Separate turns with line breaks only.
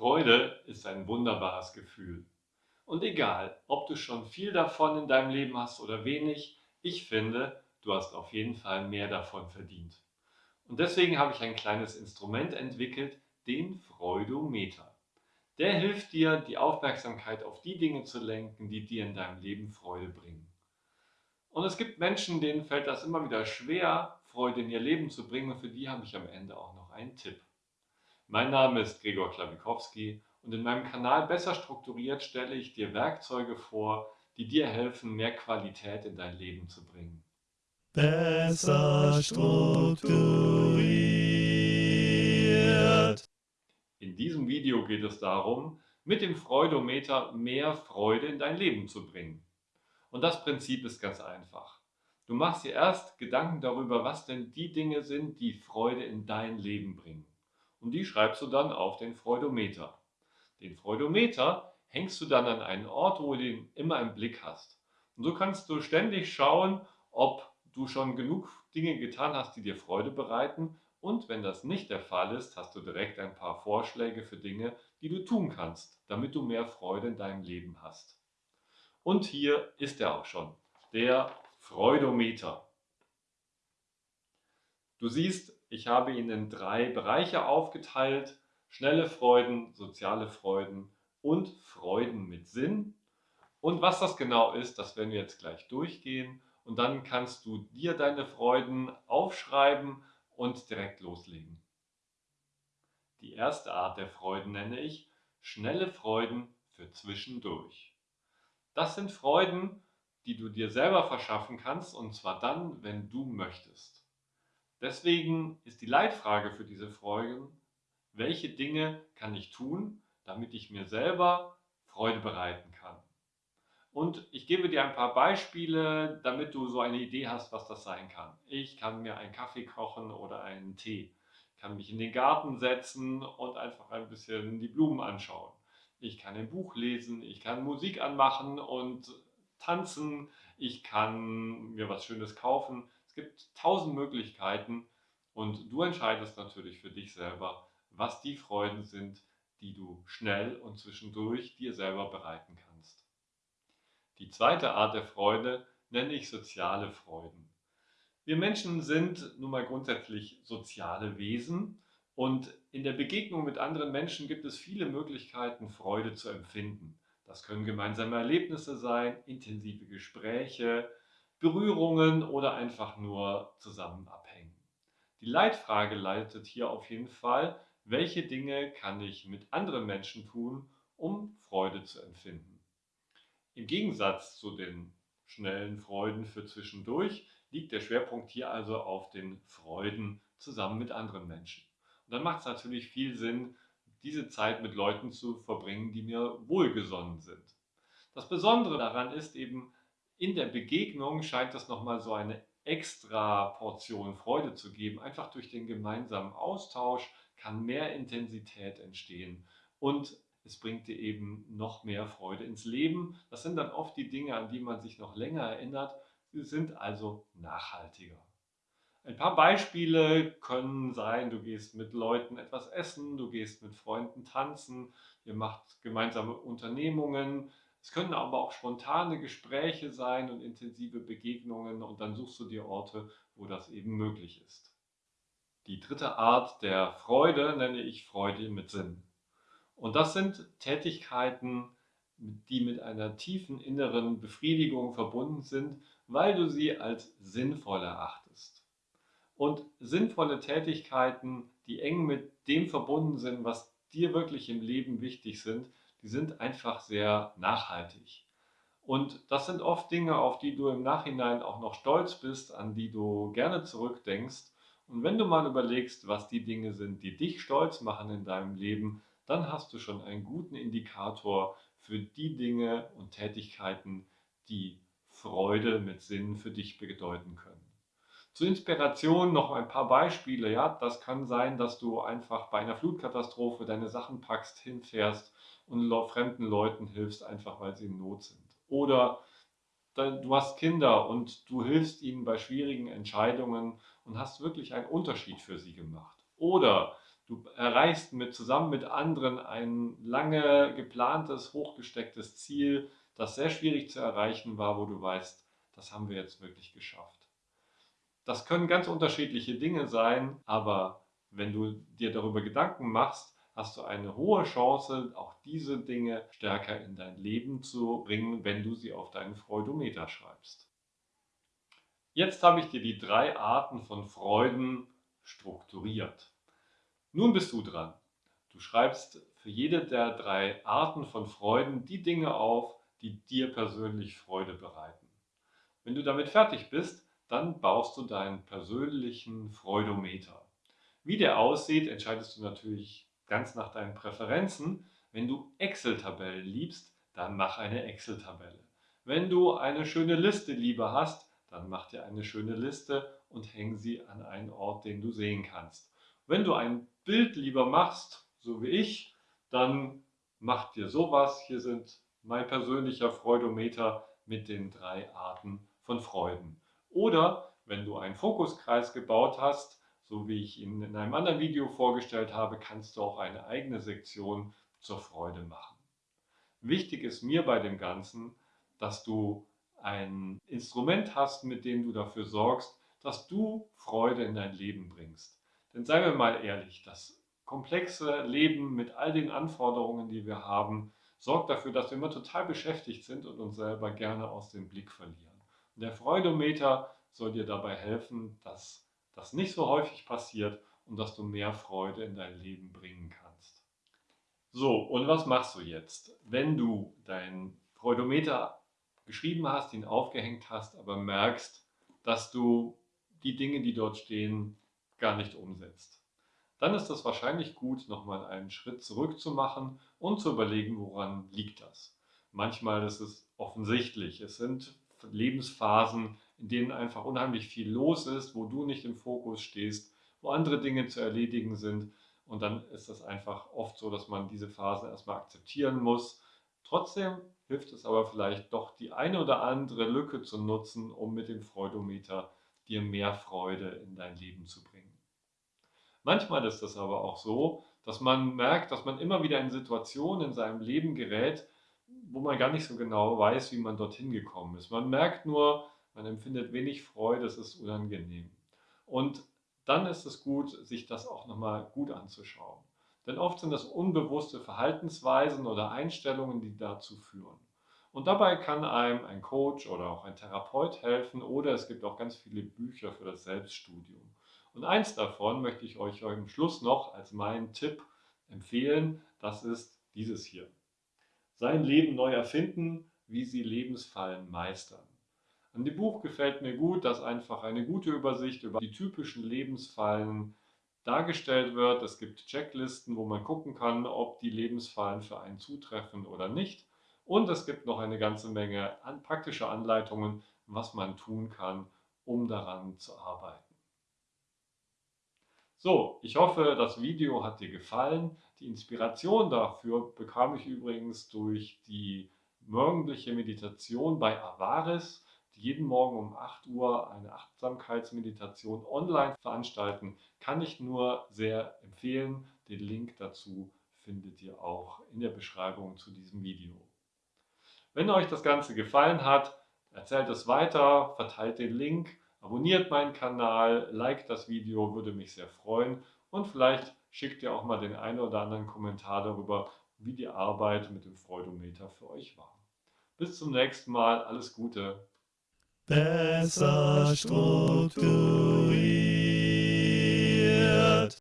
Freude ist ein wunderbares Gefühl. Und egal, ob du schon viel davon in deinem Leben hast oder wenig, ich finde, du hast auf jeden Fall mehr davon verdient. Und deswegen habe ich ein kleines Instrument entwickelt, den Freudometer. Der hilft dir, die Aufmerksamkeit auf die Dinge zu lenken, die dir in deinem Leben Freude bringen. Und es gibt Menschen, denen fällt das immer wieder schwer, Freude in ihr Leben zu bringen und für die habe ich am Ende auch noch einen Tipp. Mein Name ist Gregor Klawikowski und in meinem Kanal Besser strukturiert stelle ich dir Werkzeuge vor, die dir helfen, mehr Qualität in dein Leben zu bringen.
Besser strukturiert.
In diesem Video geht es darum, mit dem Freudometer mehr Freude in dein Leben zu bringen. Und das Prinzip ist ganz einfach. Du machst dir erst Gedanken darüber, was denn die Dinge sind, die Freude in dein Leben bringen und die schreibst du dann auf den Freudometer. Den Freudometer hängst du dann an einen Ort, wo du ihn immer im Blick hast. Und so kannst du ständig schauen, ob du schon genug Dinge getan hast, die dir Freude bereiten. Und wenn das nicht der Fall ist, hast du direkt ein paar Vorschläge für Dinge, die du tun kannst, damit du mehr Freude in deinem Leben hast. Und hier ist er auch schon, der Freudometer. Du siehst, ich habe ihn in drei Bereiche aufgeteilt. Schnelle Freuden, soziale Freuden und Freuden mit Sinn. Und was das genau ist, das werden wir jetzt gleich durchgehen. Und dann kannst du dir deine Freuden aufschreiben und direkt loslegen. Die erste Art der Freuden nenne ich schnelle Freuden für zwischendurch. Das sind Freuden, die du dir selber verschaffen kannst und zwar dann, wenn du möchtest. Deswegen ist die Leitfrage für diese Folgen, welche Dinge kann ich tun, damit ich mir selber Freude bereiten kann. Und ich gebe dir ein paar Beispiele, damit du so eine Idee hast, was das sein kann. Ich kann mir einen Kaffee kochen oder einen Tee. Ich kann mich in den Garten setzen und einfach ein bisschen die Blumen anschauen. Ich kann ein Buch lesen, ich kann Musik anmachen und tanzen. Ich kann mir was Schönes kaufen. Es gibt tausend Möglichkeiten und du entscheidest natürlich für dich selber, was die Freuden sind, die du schnell und zwischendurch dir selber bereiten kannst. Die zweite Art der Freude nenne ich soziale Freuden. Wir Menschen sind nun mal grundsätzlich soziale Wesen und in der Begegnung mit anderen Menschen gibt es viele Möglichkeiten, Freude zu empfinden. Das können gemeinsame Erlebnisse sein, intensive Gespräche, Berührungen oder einfach nur zusammen abhängen. Die Leitfrage leitet hier auf jeden Fall, welche Dinge kann ich mit anderen Menschen tun, um Freude zu empfinden. Im Gegensatz zu den schnellen Freuden für zwischendurch liegt der Schwerpunkt hier also auf den Freuden zusammen mit anderen Menschen. Und dann macht es natürlich viel Sinn, diese Zeit mit Leuten zu verbringen, die mir wohlgesonnen sind. Das Besondere daran ist eben, in der Begegnung scheint es nochmal so eine extra Portion Freude zu geben. Einfach durch den gemeinsamen Austausch kann mehr Intensität entstehen und es bringt dir eben noch mehr Freude ins Leben. Das sind dann oft die Dinge, an die man sich noch länger erinnert. Sie sind also nachhaltiger. Ein paar Beispiele können sein, du gehst mit Leuten etwas essen, du gehst mit Freunden tanzen, ihr macht gemeinsame Unternehmungen, es können aber auch spontane Gespräche sein und intensive Begegnungen und dann suchst du dir Orte, wo das eben möglich ist. Die dritte Art der Freude nenne ich Freude mit Sinn. Und das sind Tätigkeiten, die mit einer tiefen inneren Befriedigung verbunden sind, weil du sie als sinnvoll erachtest. Und sinnvolle Tätigkeiten, die eng mit dem verbunden sind, was dir wirklich im Leben wichtig sind, die sind einfach sehr nachhaltig. Und das sind oft Dinge, auf die du im Nachhinein auch noch stolz bist, an die du gerne zurückdenkst. Und wenn du mal überlegst, was die Dinge sind, die dich stolz machen in deinem Leben, dann hast du schon einen guten Indikator für die Dinge und Tätigkeiten, die Freude mit Sinn für dich bedeuten können. Zur Inspiration noch ein paar Beispiele. Ja, das kann sein, dass du einfach bei einer Flutkatastrophe deine Sachen packst, hinfährst und fremden Leuten hilfst, einfach weil sie in Not sind. Oder du hast Kinder und du hilfst ihnen bei schwierigen Entscheidungen und hast wirklich einen Unterschied für sie gemacht. Oder Du erreichst mit, zusammen mit anderen ein lange geplantes, hochgestecktes Ziel, das sehr schwierig zu erreichen war, wo du weißt, das haben wir jetzt wirklich geschafft. Das können ganz unterschiedliche Dinge sein, aber wenn du dir darüber Gedanken machst, hast du eine hohe Chance, auch diese Dinge stärker in dein Leben zu bringen, wenn du sie auf deinen Freudometer schreibst. Jetzt habe ich dir die drei Arten von Freuden strukturiert. Nun bist du dran. Du schreibst für jede der drei Arten von Freuden die Dinge auf, die dir persönlich Freude bereiten. Wenn du damit fertig bist, dann baust du deinen persönlichen Freudometer. Wie der aussieht, entscheidest du natürlich ganz nach deinen Präferenzen. Wenn du Excel-Tabellen liebst, dann mach eine Excel-Tabelle. Wenn du eine schöne Liste lieber hast, dann mach dir eine schöne Liste und häng sie an einen Ort, den du sehen kannst. Wenn du ein Bild lieber machst, so wie ich, dann mach dir sowas. Hier sind mein persönlicher Freudometer mit den drei Arten von Freuden. Oder wenn du einen Fokuskreis gebaut hast, so wie ich ihn in einem anderen Video vorgestellt habe, kannst du auch eine eigene Sektion zur Freude machen. Wichtig ist mir bei dem Ganzen, dass du ein Instrument hast, mit dem du dafür sorgst, dass du Freude in dein Leben bringst. Denn seien wir mal ehrlich, das komplexe Leben mit all den Anforderungen, die wir haben, sorgt dafür, dass wir immer total beschäftigt sind und uns selber gerne aus dem Blick verlieren. Der Freudometer soll dir dabei helfen, dass das nicht so häufig passiert und dass du mehr Freude in dein Leben bringen kannst. So, und was machst du jetzt, wenn du dein Freudometer geschrieben hast, ihn aufgehängt hast, aber merkst, dass du die Dinge, die dort stehen, gar nicht umsetzt? Dann ist es wahrscheinlich gut, nochmal einen Schritt zurück zu machen und zu überlegen, woran liegt das. Manchmal ist es offensichtlich. Es sind Lebensphasen, in denen einfach unheimlich viel los ist, wo du nicht im Fokus stehst, wo andere Dinge zu erledigen sind. Und dann ist das einfach oft so, dass man diese Phase erstmal akzeptieren muss. Trotzdem hilft es aber vielleicht doch, die eine oder andere Lücke zu nutzen, um mit dem Freudometer dir mehr Freude in dein Leben zu bringen. Manchmal ist es aber auch so, dass man merkt, dass man immer wieder in Situationen in seinem Leben gerät, wo man gar nicht so genau weiß, wie man dorthin gekommen ist. Man merkt nur, man empfindet wenig Freude, es ist unangenehm. Und dann ist es gut, sich das auch nochmal gut anzuschauen. Denn oft sind das unbewusste Verhaltensweisen oder Einstellungen, die dazu führen. Und dabei kann einem ein Coach oder auch ein Therapeut helfen oder es gibt auch ganz viele Bücher für das Selbststudium. Und eins davon möchte ich euch am Schluss noch als meinen Tipp empfehlen. Das ist dieses hier. Sein Leben neu erfinden, wie Sie Lebensfallen meistern. An dem Buch gefällt mir gut, dass einfach eine gute Übersicht über die typischen Lebensfallen dargestellt wird. Es gibt Checklisten, wo man gucken kann, ob die Lebensfallen für einen zutreffen oder nicht. Und es gibt noch eine ganze Menge an praktische Anleitungen, was man tun kann, um daran zu arbeiten. So, ich hoffe, das Video hat dir gefallen. Die Inspiration dafür bekam ich übrigens durch die morgendliche Meditation bei Avaris, die jeden Morgen um 8 Uhr eine Achtsamkeitsmeditation online veranstalten. Kann ich nur sehr empfehlen. Den Link dazu findet ihr auch in der Beschreibung zu diesem Video. Wenn euch das Ganze gefallen hat, erzählt es weiter, verteilt den Link Abonniert meinen Kanal, liked das Video, würde mich sehr freuen und vielleicht schickt ihr auch mal den einen oder anderen Kommentar darüber, wie die Arbeit mit dem Freudometer für euch war. Bis zum nächsten Mal, alles Gute.
Besser strukturiert.